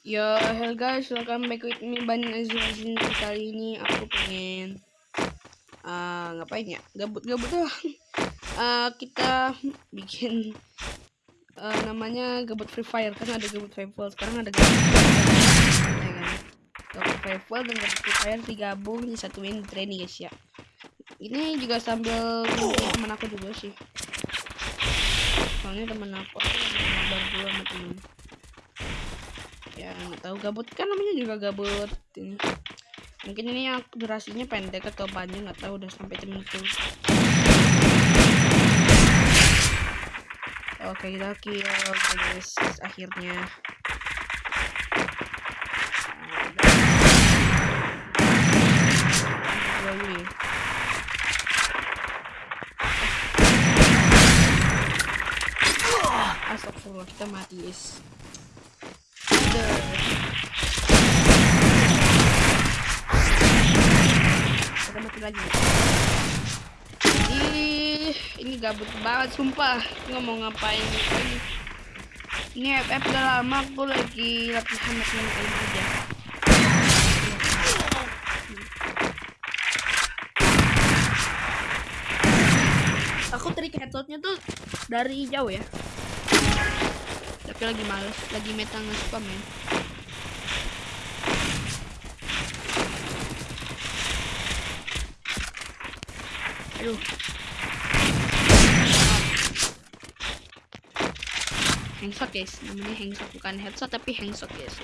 Ya, hello guys, welcome back with me Ban Azizin Kali ini aku pengen uh, ngapain ya? Gabut-gabut doang. uh, kita bikin uh, namanya gabut Free Fire kan ada gabut Fire. Sekarang ada gabut. Ya kan? Gabut Fire dan gabut Free Fire digabung disatuin training guys ya. Ini juga sambil teman aku juga sih. Soalnya teman aku, aku dulu sama temen ya nggak tahu gabut. Kan namanya juga gabut ini. Mungkin ini yang durasinya pendek atau panjang nggak tahu udah sampai itu. Oke kita kill guys akhirnya. Astagfirullah kita mati guys kita mati lagi Ih, ini gabut banget sumpah. Nggak mau ngapain ini? Ini FF udah lama aku lagi latihan latihan kali aja. Aku trik headshotnya tuh dari jauh ya tapi lagi males lagi meta nge-spam ya. Aduh. Hangshot guys. Namanya hangshot bukan headshot tapi hangshot guys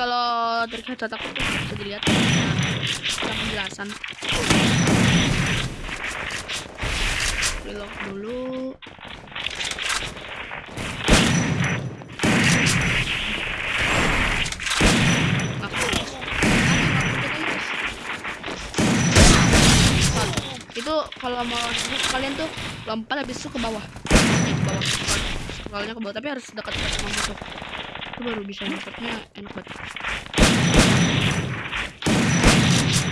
kalau terlihat aku tuh bisa dilihat. Ada penjelasan. Reload dulu. Itu kalau mau kalian tuh lompat habis itu ke bawah. Ke bawah. Scrollnya ke bawah. Tapi harus dekat-dekat sama musuh itu baru bisa nangkepnya enak banget.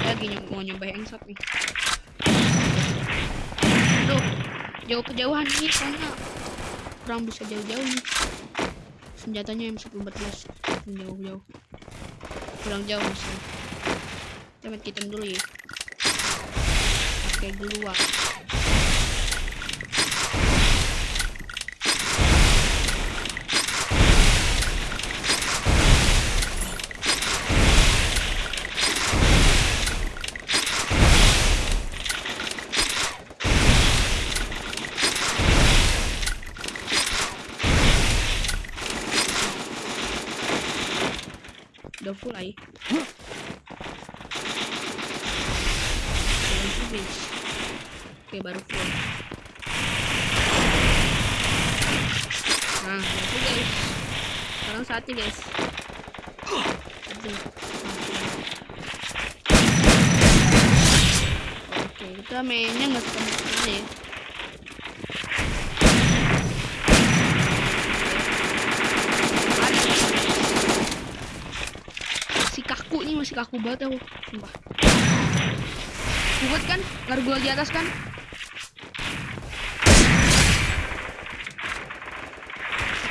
Lagi mau nyoba shot nih. Tuh jauh kejauhan nih soalnya. Kurang bisa jauh-jauh nih. Senjatanya M114 jauh-jauh. Kurang jauh sih kita dulu ya. Pakai duluan udah full ay oke baru full. Nah itu guys. Sekarang saatnya guys. Oke kita mainnya nggak sekali. Ya masih kaku banget aku. Sumpah kuat kan? Gargoyle di atas kan?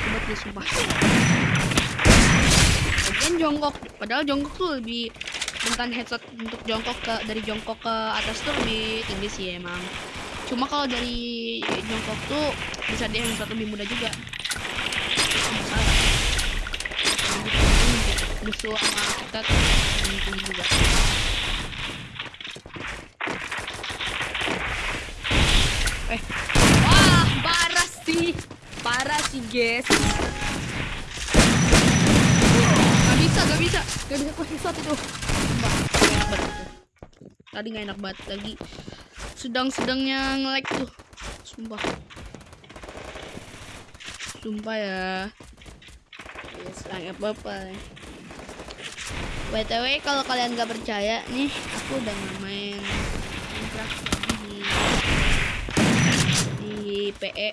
Kuat nih sumpah. Bagian jongkok padahal jongkok tuh lebih rentan headshot untuk jongkok ke dari jongkok ke atas tuh lebih tinggi sih emang. Cuma kalau dari jongkok tuh bisa dia headshot lebih mudah juga. Musuh sama kita tuh juga eh. Wah parah sih parah sih guys. Gak bisa gak bisa. Gak bisa enak banget itu tadi gak enak banget lagi. Sedang-sedangnya nge-lag tuh. Sumpah. Sumpah ya. Yes, apa-apa. Btw kalau kalian gak percaya nih aku udah main Minecraft di di PE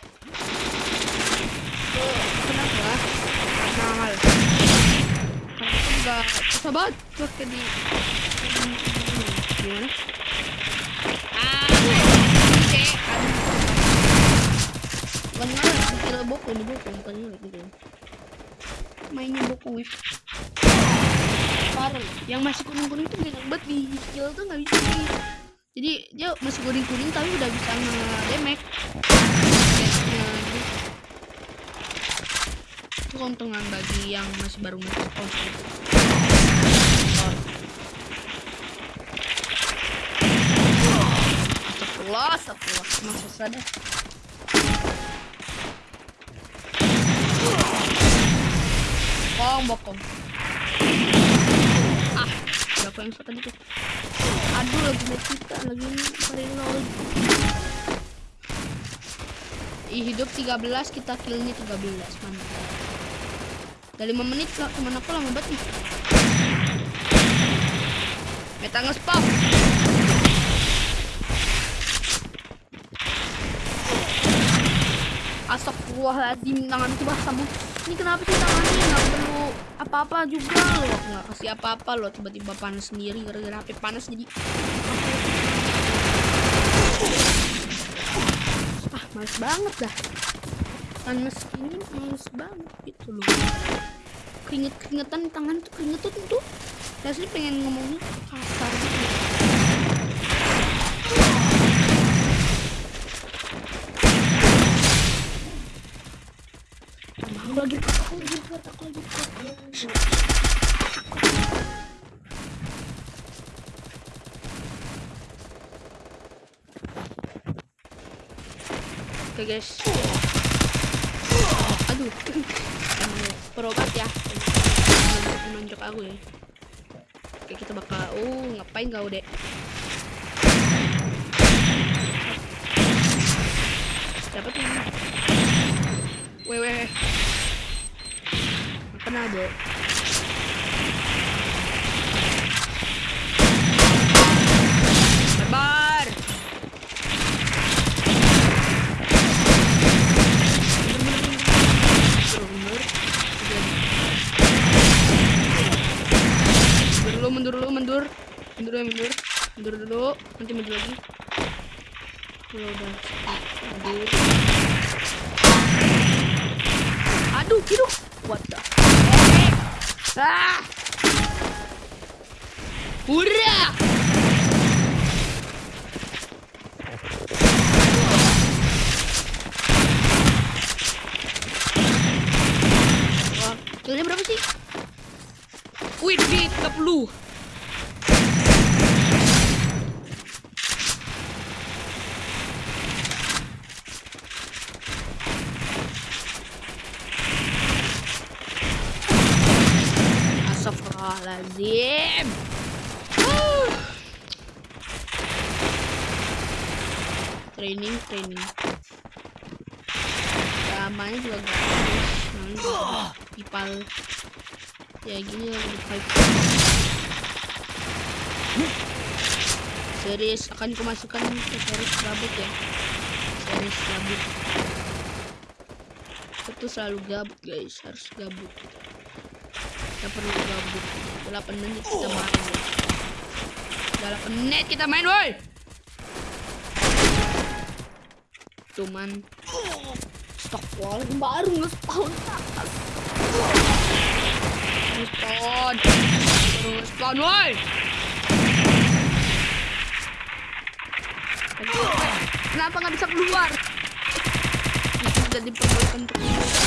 oh, lah karena mahal karena itu juga susah banget waktu di gimana ah kira boko ini boko bukan mahal gitu mainnya boko wif. Parah. Yang masih kuning kuning itu banyak banget. Di skill tuh gak bisa. Jadi dia masih kuning-kuning tapi udah bisa gitu. Itu keuntungan bagi yang masih baru masuk oh, gitu. Astagfirullah, astagfirullah. Emang susah dah. Bokong, bokong. Ah, berapa yang tadi tuh? Aduh, lagi liat kita, lagi reload. Ih, hidup 13, kita killnya 13. Mantap. Udah 5 menit, lah. temen aku lama banget nih. Meta nge-spam. Astagfirullahaladzim tangan itu basah Bu. Ini kenapa sih tangannya nggak perlu apa-apa juga? Loh nggak kasih apa-apa loh tiba-tiba panas sendiri gara-gara HP panas jadi ah males banget dah. Panas ini males banget gitu loh. Keringet keringetan di tangan tuh keringetan tuh. Rasanya pengen ngomongnya kasar gitu aku lagi aku lagi kuat aku lagi kuat guys aduh perobat ya menonjok aku ya oke kita bakal oh ngapain kau dek siapa tuh ini? Weh, weh. Kena, Dek. Mundur ya, mundur. Mundur dulu, nanti mundur lagi. Ya udah. Mundur. Aduh, hidup. What the? Ah! Hurra! Killnya berapa sih? Wih, di 30. Astagfirullahaladzim. Training, training. Namanya juga gratis. Namanya ipal. Ya gini lah di five. Series akan kumasukkan ke series gabut ya. Series gabut. Itu selalu gabut guys, harus gabut kita perlu gabut 8 menit kita main ya. 8 menit kita main woi. Cuman stok wall baru nge-spawn nge-spawn. Baru nge-spawn woi. Kenapa nggak bisa keluar? Itu udah diperbolehkan untuk keluar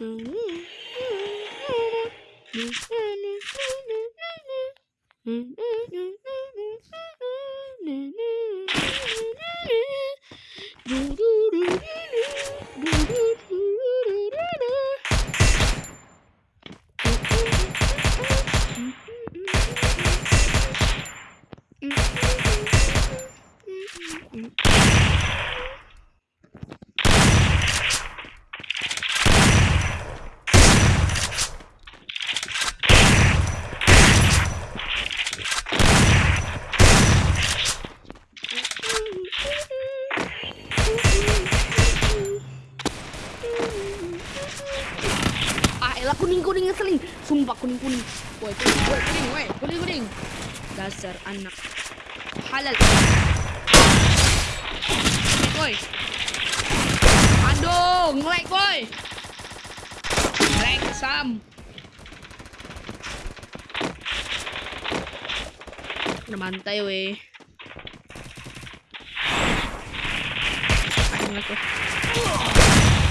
Mm-hmm. Kuning kuning. Woi kuning, woi kuning, woi kuning kuning. Dasar anak halal. Woi. Aduh, nge-lag woi. Nge-lag Sam. Udah mantai weh.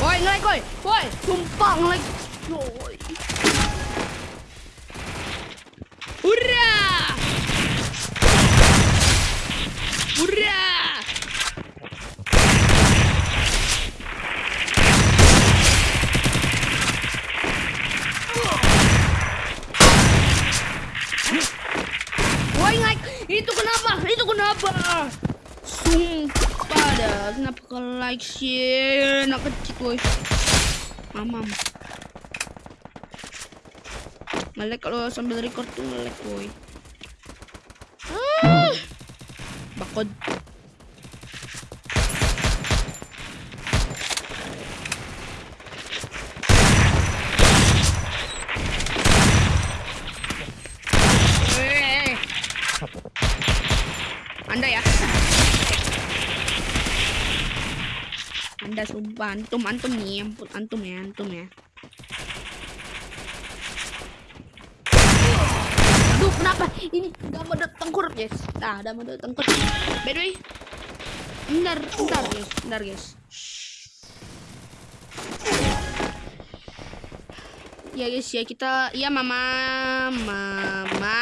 Woi, nge-lag woi. Woi, sumpah nge-lag. Woi. Hurra! Hurra! Woi, nge-lag. Itu kenapa? Itu kenapa? Sumpah dah, kenapa ke like sih? Nak kecil woi. Mamam. Ngelek kalau sambil record tuh ngelek woi. Ah. Bakod. Eh. Anda ya. Anda sumpah antum antum nih, ampun antum ya, antum ya. Aduh, kenapa? Ini gak mau tengkurap, guys. Nah, udah mau tengkurap. By the way, bentar, bentar, guys. Bentar, guys. Ya, guys, ya kita... Ya, mama. Mama.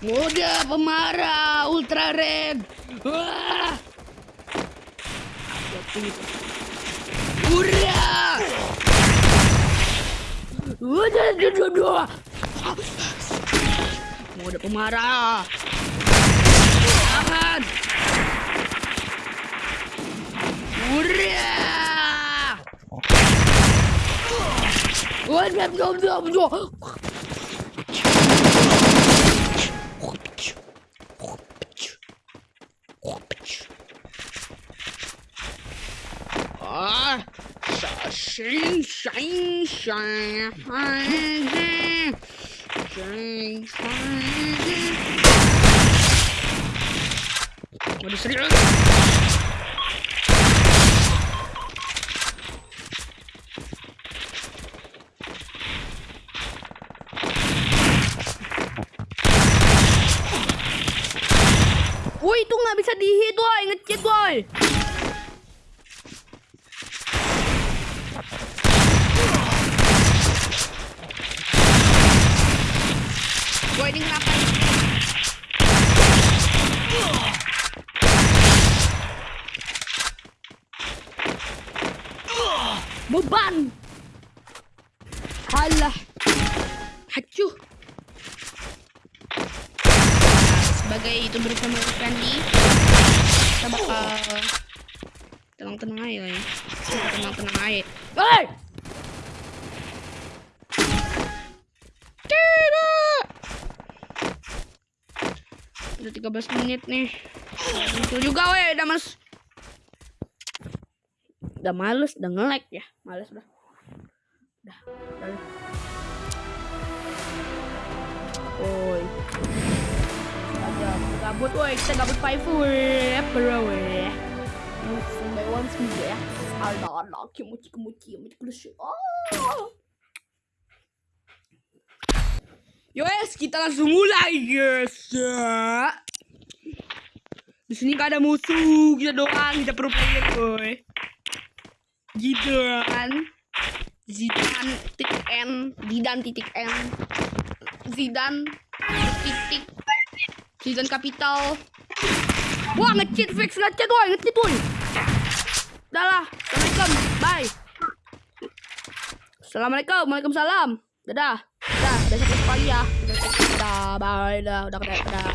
Udah pemarah ultra red. Wah. Udah, udah, udah. Mode pemarah. Udah. Udah, udah, udah, shine, shine, shine, shine, shine, shine. Waduh serius. Woi itu nggak bisa dihit woi ngecit woi. Beban. Halah. Hacuh. sebagai youtuber family friendly kita bakal tenang-tenang aja ya tenang-tenang aja Hei! tidak udah 13 menit nih muncul juga weh udah males udah males udah nge-lag ya. Males udah udah udah Oi aja gabut woi. Kita gabut five woi bro woi sampai one seminggu ya. Ada ada kimuci kimuci kimuci kimuci oh. Yos, kita langsung mulai, guys. Ya. Di sini gak ada musuh, kita doang, kita pro player, boy. Gitu kan. Zidan titik N, Zidan titik N, Zidan titik Zidan kapital. Wah ngecheat fix ngecheat woy ngecheat woy. Udah lah, assalamualaikum, bye. Assalamualaikum, waalaikumsalam. Dadah, dadah, besok lagi ya. Dadah, bye, dah, udah, udah, udah.